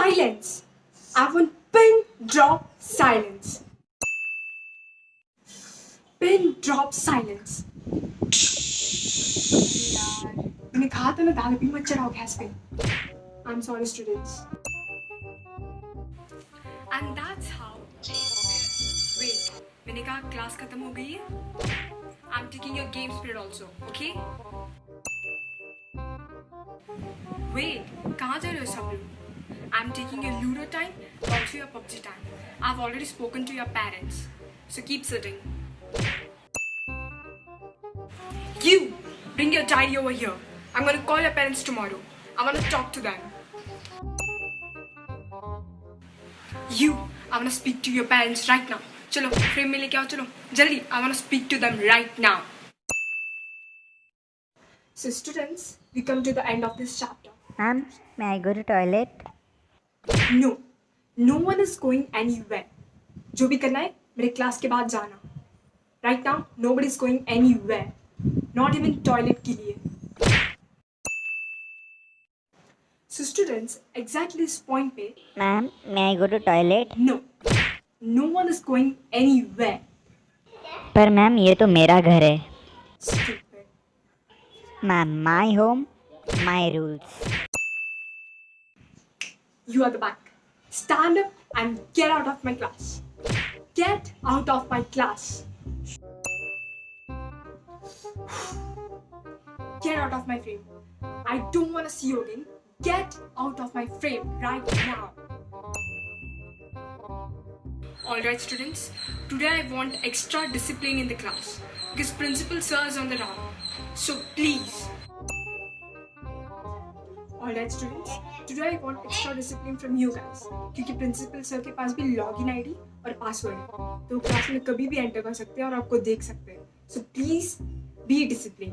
Silence! I want pin drop silence. Pin drop silence. मैंने कहा था ना दाल भी मत चढ़ाओ गैस पे I am sorry students and that's how wait मैंने कहा क्लास खत्म हो गई है I am taking your games period also okay wait कहाँ जा रहे हो सब लोग I'm taking your Ludo time, also your PUBG time. I've already spoken to your parents. So keep sitting. You! Bring your diary over here. I'm gonna call your parents tomorrow. I wanna talk to them. You! I wanna speak to your parents right now. Chalo, frame mein chalo. Jaldi, I wanna speak to them right now. So students, we come to the end of this chapter. Ma'am, may I go to toilet? No, no one is going anywhere. जो भी करना है मेरे class के बाद जाना. Right now, nobody is going anywhere. Not even toilet के लिए. So students, exactly this point पे, Ma'am, may I go to toilet? no, no one is going anywhere. पर मैम ये तो मेरा घर है Stupid. Ma'am my home my rules You are the back. Stand up and get out of my class. Get out of my class. Get out of my frame. I don't want to see you again. Get out of my frame right now. Alright, students. Today I want extra discipline in the class because principal sir is on the round. So please. Alright, students. Today I want extra discipline from you guys क्योंकि principal sir के पास भी login ID और password है। तो class में कभी भी एंटर कर सकते हैं और आपको देख सकते हैं। So please be discipline